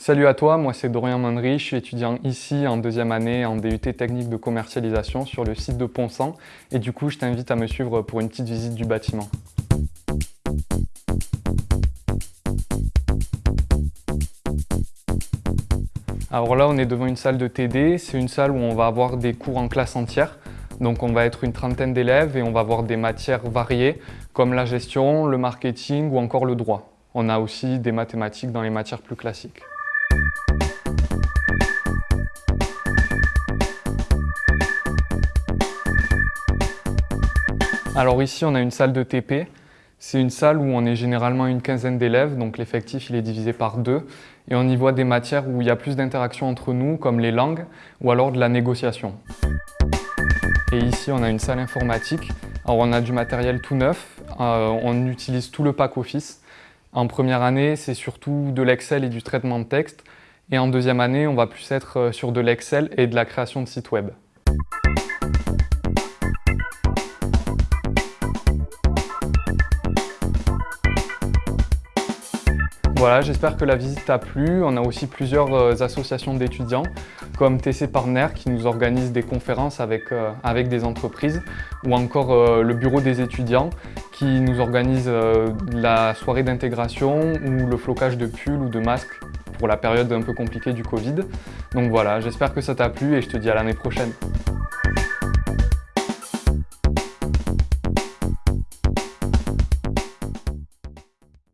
Salut à toi, moi c'est Dorian Mandry, je suis étudiant ici en deuxième année en DUT technique de commercialisation sur le site de Ponsant et du coup je t'invite à me suivre pour une petite visite du bâtiment. Alors là on est devant une salle de TD, c'est une salle où on va avoir des cours en classe entière donc on va être une trentaine d'élèves et on va avoir des matières variées comme la gestion, le marketing ou encore le droit. On a aussi des mathématiques dans les matières plus classiques. Alors ici on a une salle de TP. C'est une salle où on est généralement une quinzaine d'élèves, donc l'effectif il est divisé par deux. Et on y voit des matières où il y a plus d'interaction entre nous, comme les langues ou alors de la négociation. Et ici, on a une salle informatique. Alors, on a du matériel tout neuf. Euh, on utilise tout le pack Office. En première année, c'est surtout de l'Excel et du traitement de texte. Et en deuxième année, on va plus être euh, sur de l'Excel et de la création de sites web. Voilà, j'espère que la visite t'a plu. On a aussi plusieurs euh, associations d'étudiants comme TC Partner qui nous organise des conférences avec, euh, des entreprises ou encore euh, le bureau des étudiants qui nous organise la soirée d'intégration ou le flocage de pulls ou de masques pour la période un peu compliquée du Covid. Donc voilà, j'espère que ça t'a plu et je te dis à l'année prochaine.